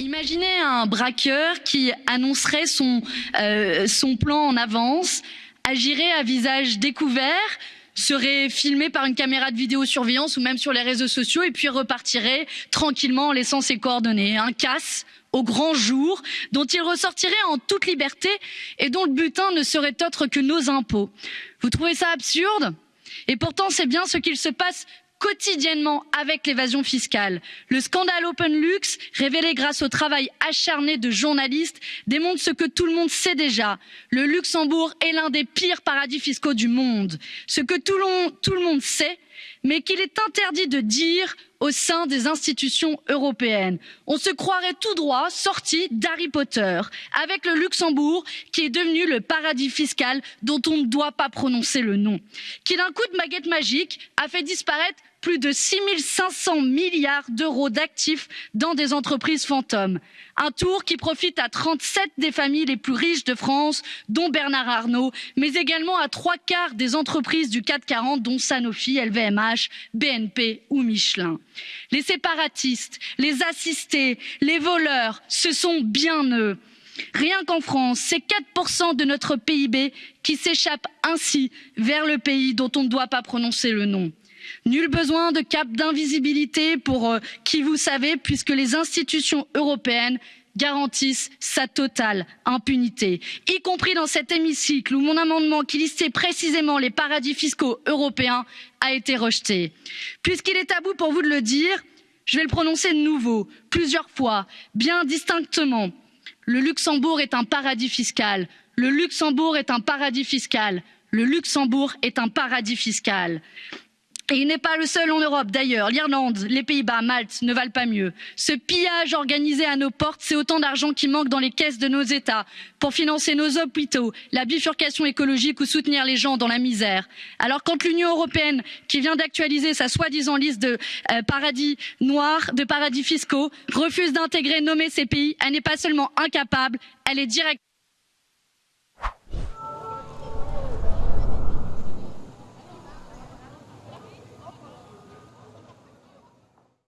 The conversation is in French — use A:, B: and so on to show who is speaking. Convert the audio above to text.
A: Imaginez un braqueur qui annoncerait son, euh, son plan en avance, agirait à visage découvert, serait filmé par une caméra de vidéosurveillance ou même sur les réseaux sociaux et puis repartirait tranquillement en laissant ses coordonnées. Un casse au grand jour dont il ressortirait en toute liberté et dont le butin ne serait autre que nos impôts. Vous trouvez ça absurde? Et pourtant c'est bien ce qu'il se passe quotidiennement avec l'évasion fiscale. Le scandale OpenLux, révélé grâce au travail acharné de journalistes, démontre ce que tout le monde sait déjà. Le Luxembourg est l'un des pires paradis fiscaux du monde. Ce que tout le, tout le monde sait, mais qu'il est interdit de dire au sein des institutions européennes. On se croirait tout droit sorti d'Harry Potter, avec le Luxembourg qui est devenu le paradis fiscal dont on ne doit pas prononcer le nom, qui d'un coup de baguette magique a fait disparaître plus de six cinq cents milliards d'euros d'actifs dans des entreprises fantômes un tour qui profite à trente sept des familles les plus riches de france dont bernard arnault mais également à trois quarts des entreprises du cap quarante dont sanofi lvmh bnp ou michelin. les séparatistes les assistés les voleurs ce sont bien eux. rien qu'en france c'est quatre de notre pib qui s'échappent ainsi vers le pays dont on ne doit pas prononcer le nom nul besoin de cap d'invisibilité pour euh, qui vous savez puisque les institutions européennes garantissent sa totale impunité. Y compris dans cet hémicycle où mon amendement qui listait précisément les paradis fiscaux européens a été rejeté. puisqu'il est à bout pour vous de le dire je vais le prononcer de nouveau plusieurs fois bien distinctement. Le luxembourg est un paradis fiscal. Le luxembourg est un paradis fiscal. Le luxembourg est un paradis fiscal et il n'est pas le seul en europe d'ailleurs l'irlande les pays bas malte ne valent pas mieux. ce pillage organisé à nos portes c'est autant d'argent qui manque dans les caisses de nos états pour financer nos hôpitaux la bifurcation écologique ou soutenir les gens dans la misère. alors quand l'union européenne qui vient d'actualiser sa soi disant liste de euh, paradis noirs de paradis fiscaux refuse d'intégrer nommer ces pays elle n'est pas seulement incapable elle est directement